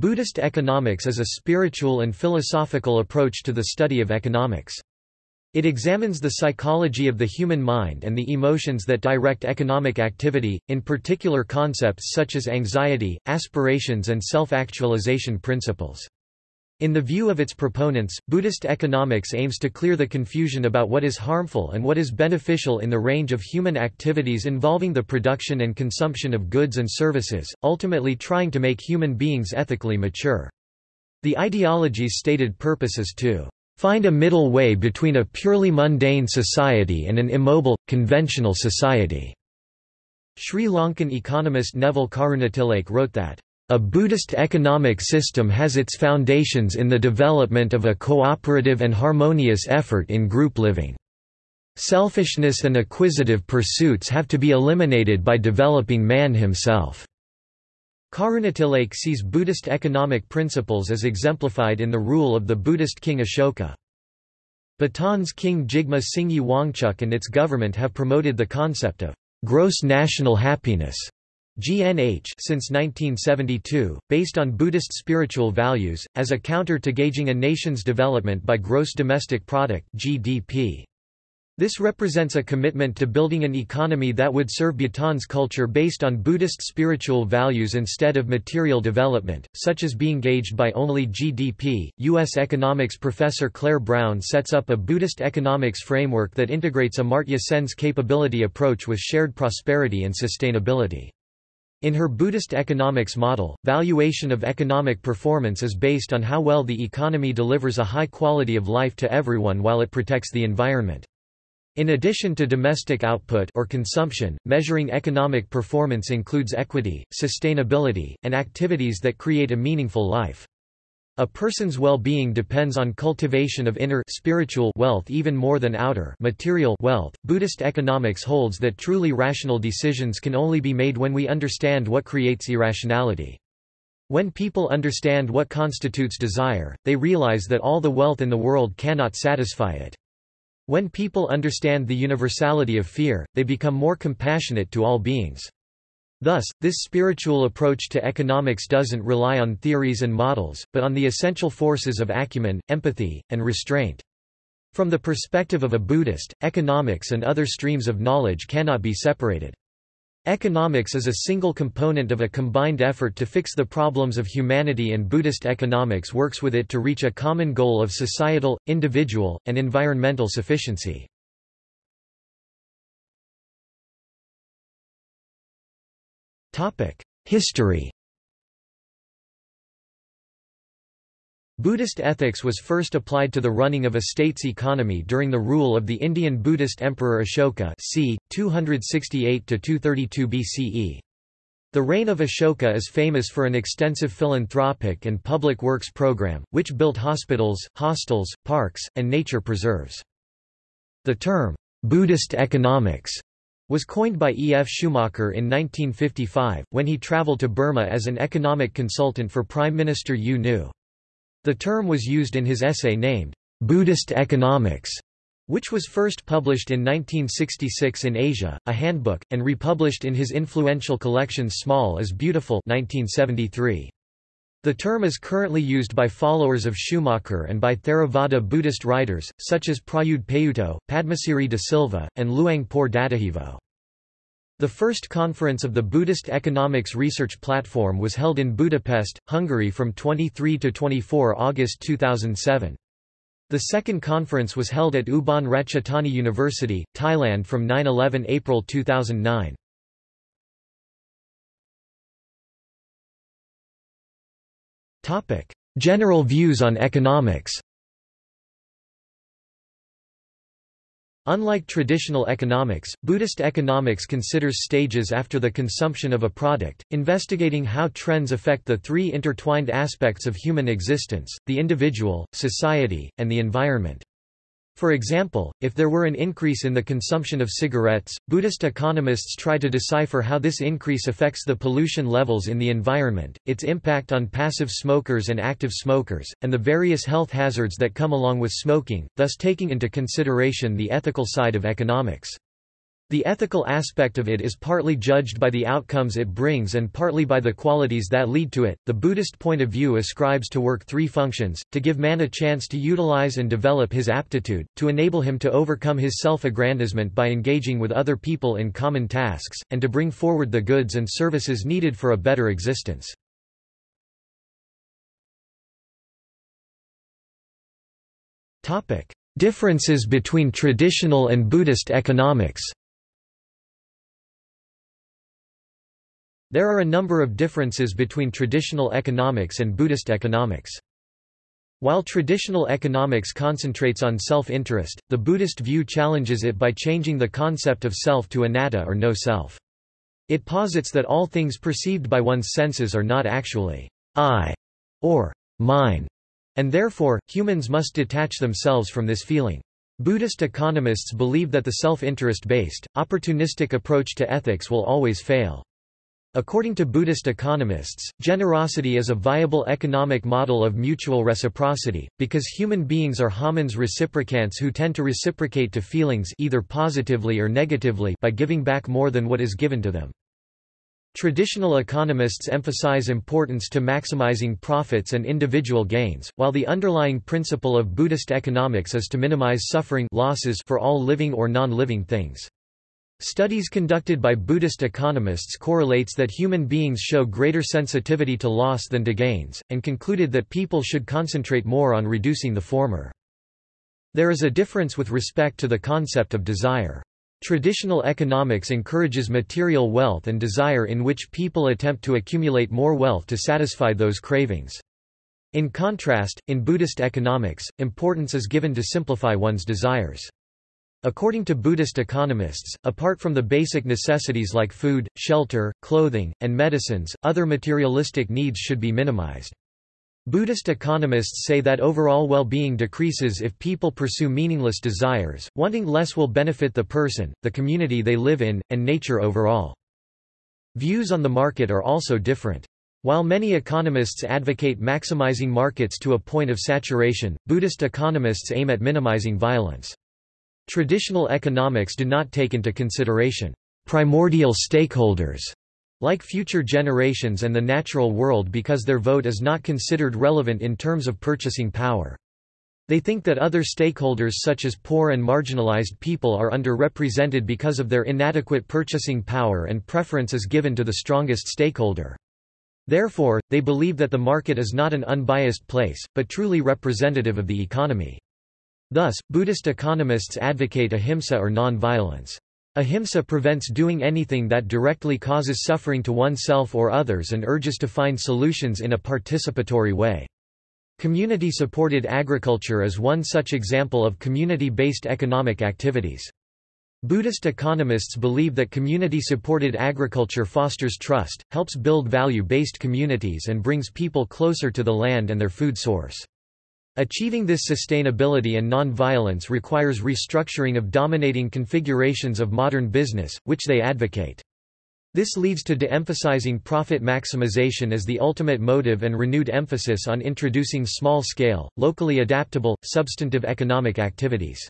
Buddhist economics is a spiritual and philosophical approach to the study of economics. It examines the psychology of the human mind and the emotions that direct economic activity, in particular concepts such as anxiety, aspirations and self-actualization principles. In the view of its proponents, Buddhist economics aims to clear the confusion about what is harmful and what is beneficial in the range of human activities involving the production and consumption of goods and services, ultimately trying to make human beings ethically mature. The ideology's stated purpose is to find a middle way between a purely mundane society and an immobile, conventional society. Sri Lankan economist Neville Karunatilake wrote that a Buddhist economic system has its foundations in the development of a cooperative and harmonious effort in group living. Selfishness and acquisitive pursuits have to be eliminated by developing man himself. Karunatilake sees Buddhist economic principles as exemplified in the rule of the Buddhist king Ashoka. Bhutan's King Jigme Singye Wangchuck and its government have promoted the concept of gross national happiness GNH since 1972, based on Buddhist spiritual values, as a counter to gauging a nation's development by gross domestic product GDP. This represents a commitment to building an economy that would serve Bhutan's culture based on Buddhist spiritual values instead of material development, such as being gauged by only GDP. U.S. economics professor Clair Brown sets up a Buddhist economics framework that integrates Amartya Sen's capability approach with shared prosperity and sustainability. In her Buddhist economics model, valuation of economic performance is based on how well the economy delivers a high quality of life to everyone while it protects the environment. In addition to domestic output or consumption, measuring economic performance includes equity, sustainability, and activities that create a meaningful life. A person's well-being depends on cultivation of inner spiritual wealth even more than outer material wealth. Buddhist economics holds that truly rational decisions can only be made when we understand what creates irrationality. When people understand what constitutes desire, they realize that all the wealth in the world cannot satisfy it. When people understand the universality of fear, they become more compassionate to all beings. Thus, this spiritual approach to economics doesn't rely on theories and models, but on the essential forces of acumen, empathy, and restraint. From the perspective of a Buddhist, economics and other streams of knowledge cannot be separated. Economics is a single component of a combined effort to fix the problems of humanity and Buddhist economics works with it to reach a common goal of societal, individual, and environmental sufficiency. History Buddhist ethics was first applied to the running of a state's economy during the rule of the Indian Buddhist Emperor Ashoka c. 268–232 BCE. The reign of Ashoka is famous for an extensive philanthropic and public works program, which built hospitals, hostels, parks, and nature preserves. The term, Buddhist economics, was coined by E. F. Schumacher in 1955, when he traveled to Burma as an economic consultant for Prime Minister U Nu. The term was used in his essay named, Buddhist Economics, which was first published in 1966 in Asia, a handbook, and republished in his influential collection Small is Beautiful 1973. The term is currently used by followers of Schumacher and by Theravada Buddhist writers, such as Prayudh Payutto, Padmasiri de Silva, and Luang Por Dattajivo. The first conference of the Buddhist Economics Research Platform was held in Budapest, Hungary from 23 to 24 August 2007. The second conference was held at Ubon Ratchathani University, Thailand from 9–11 April 2009. General views on economics Unlike traditional economics, Buddhist economics considers stages after the consumption of a product, investigating how trends affect the three intertwined aspects of human existence, the individual, society, and the environment. For example, if there were an increase in the consumption of cigarettes, Buddhist economists try to decipher how this increase affects the pollution levels in the environment, its impact on passive smokers and active smokers, and the various health hazards that come along with smoking, thus taking into consideration the ethical side of economics. The ethical aspect of it is partly judged by the outcomes it brings and partly by the qualities that lead to it. The Buddhist point of view ascribes to work three functions to give man a chance to utilize and develop his aptitude, to enable him to overcome his self aggrandizement by engaging with other people in common tasks, and to bring forward the goods and services needed for a better existence. Differences between traditional and Buddhist economics There are a number of differences between traditional economics and Buddhist economics. While traditional economics concentrates on self-interest, the Buddhist view challenges it by changing the concept of self to anatta or no self. It posits that all things perceived by one's senses are not actually I or mine, and therefore, humans must detach themselves from this feeling. Buddhist economists believe that the self-interest-based, opportunistic approach to ethics will always fail. According to Buddhist economists, generosity is a viable economic model of mutual reciprocity, because human beings are homines reciprocants who tend to reciprocate to feelings either positively or negatively by giving back more than what is given to them. Traditional economists emphasize importance to maximizing profits and individual gains, while the underlying principle of Buddhist economics is to minimize suffering losses for all living or non-living things. Studies conducted by Buddhist economists correlates that human beings show greater sensitivity to loss than to gains, and concluded that people should concentrate more on reducing the former. There is a difference with respect to the concept of desire. Traditional economics encourages material wealth and desire in which people attempt to accumulate more wealth to satisfy those cravings. In contrast, in Buddhist economics, importance is given to simplify one's desires. According to Buddhist economists, apart from the basic necessities like food, shelter, clothing, and medicines, other materialistic needs should be minimized. Buddhist economists say that overall well-being decreases if people pursue meaningless desires, wanting less will benefit the person, the community they live in, and nature overall. Views on the market are also different. While many economists advocate maximizing markets to a point of saturation, Buddhist economists aim at minimizing violence. Traditional economics do not take into consideration primordial stakeholders like future generations and the natural world because their vote is not considered relevant in terms of purchasing power. They think that other stakeholders such as poor and marginalized people are underrepresented because of their inadequate purchasing power and preference is given to the strongest stakeholder. Therefore, they believe that the market is not an unbiased place, but truly representative of the economy. Thus, Buddhist economists advocate ahimsa or non-violence. Ahimsa prevents doing anything that directly causes suffering to oneself or others and urges to find solutions in a participatory way. Community-supported agriculture is one such example of community-based economic activities. Buddhist economists believe that community-supported agriculture fosters trust, helps build value-based communities and brings people closer to the land and their food source. Achieving this sustainability and non-violence requires restructuring of dominating configurations of modern business, which they advocate. This leads to de-emphasizing profit maximization as the ultimate motive and renewed emphasis on introducing small-scale, locally adaptable, substantive economic activities.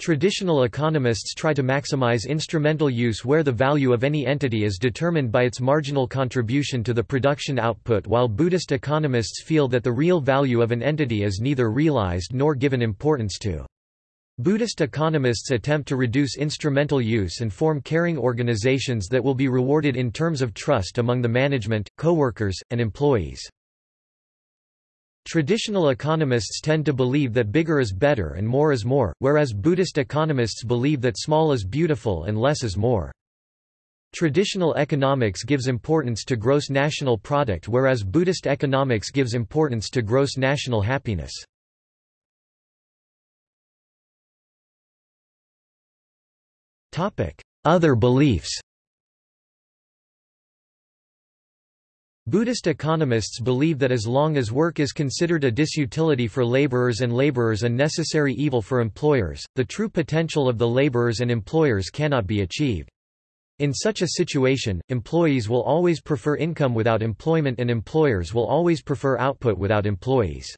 Traditional economists try to maximize instrumental use where the value of any entity is determined by its marginal contribution to the production output while Buddhist economists feel that the real value of an entity is neither realized nor given importance to. Buddhist economists attempt to reduce instrumental use and form caring organizations that will be rewarded in terms of trust among the management, co-workers, and employees. Traditional economists tend to believe that bigger is better and more is more, whereas Buddhist economists believe that small is beautiful and less is more. Traditional economics gives importance to gross national product whereas Buddhist economics gives importance to gross national happiness. Other beliefs Buddhist economists believe that as long as work is considered a disutility for laborers and laborers a necessary evil for employers, the true potential of the laborers and employers cannot be achieved. In such a situation, employees will always prefer income without employment and employers will always prefer output without employees.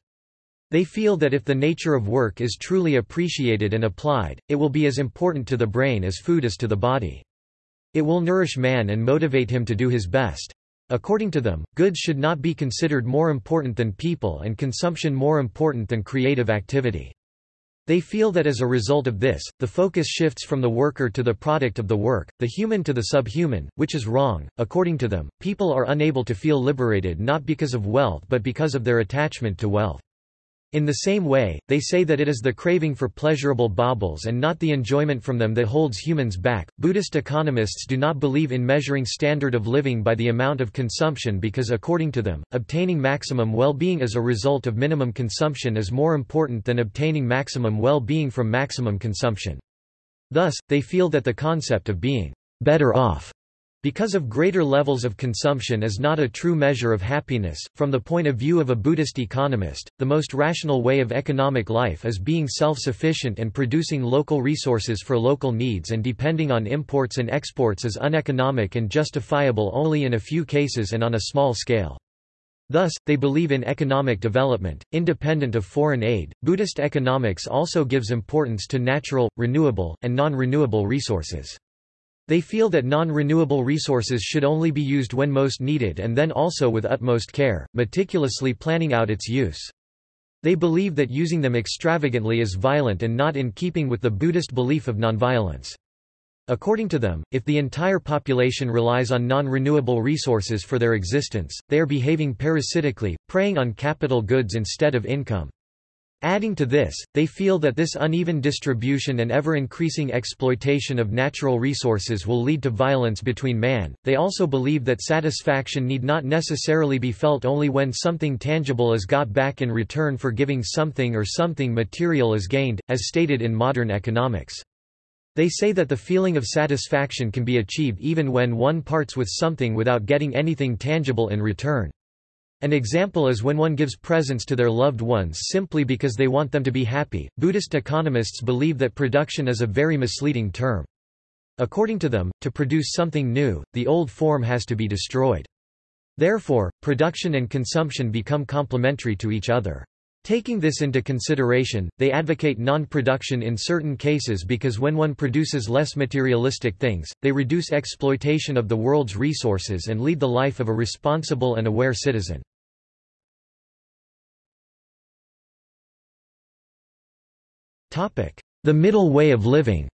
They feel that if the nature of work is truly appreciated and applied, it will be as important to the brain as food is to the body. It will nourish man and motivate him to do his best. According to them, goods should not be considered more important than people and consumption more important than creative activity. They feel that as a result of this, the focus shifts from the worker to the product of the work, the human to the subhuman, which is wrong. According to them, people are unable to feel liberated not because of wealth but because of their attachment to wealth. In the same way, they say that it is the craving for pleasurable baubles and not the enjoyment from them that holds humans back. Buddhist economists do not believe in measuring standard of living by the amount of consumption because, according to them, obtaining maximum well being as a result of minimum consumption is more important than obtaining maximum well being from maximum consumption. Thus, they feel that the concept of being better off because of greater levels of consumption is not a true measure of happiness. From the point of view of a Buddhist economist, the most rational way of economic life is being self-sufficient and producing local resources for local needs and depending on imports and exports is uneconomic and justifiable only in a few cases and on a small scale. Thus, they believe in economic development, independent of foreign aid. Buddhist economics also gives importance to natural, renewable, and non-renewable resources. They feel that non-renewable resources should only be used when most needed and then also with utmost care, meticulously planning out its use. They believe that using them extravagantly is violent and not in keeping with the Buddhist belief of nonviolence. According to them, if the entire population relies on non-renewable resources for their existence, they are behaving parasitically, preying on capital goods instead of income. Adding to this, they feel that this uneven distribution and ever-increasing exploitation of natural resources will lead to violence between man. They also believe that satisfaction need not necessarily be felt only when something tangible is got back in return for giving something or something material is gained, as stated in modern economics. They say that the feeling of satisfaction can be achieved even when one parts with something without getting anything tangible in return. An example is when one gives presents to their loved ones simply because they want them to be happy. Buddhist economists believe that production is a very misleading term. According to them, to produce something new, the old form has to be destroyed. Therefore, production and consumption become complementary to each other. Taking this into consideration, they advocate non-production in certain cases because when one produces less materialistic things, they reduce exploitation of the world's resources and lead the life of a responsible and aware citizen. The middle way of living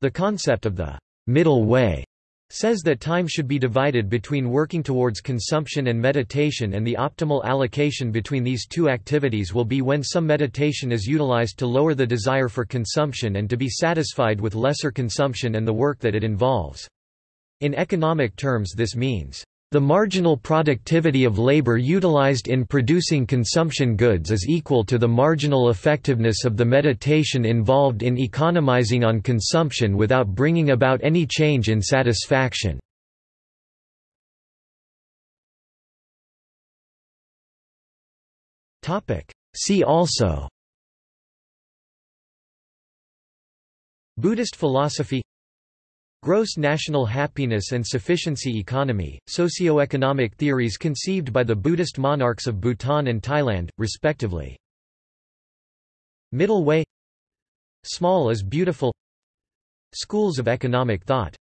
The concept of the middle way says that time should be divided between working towards consumption and meditation and the optimal allocation between these two activities will be when some meditation is utilized to lower the desire for consumption and to be satisfied with lesser consumption and the work that it involves. In economic terms this means the marginal productivity of labor utilized in producing consumption goods is equal to the marginal effectiveness of the meditation involved in economizing on consumption without bringing about any change in satisfaction. See also Buddhist philosophy Gross national happiness and sufficiency economy, socio-economic theories conceived by the Buddhist monarchs of Bhutan and Thailand, respectively. Middle way Small is beautiful Schools of economic thought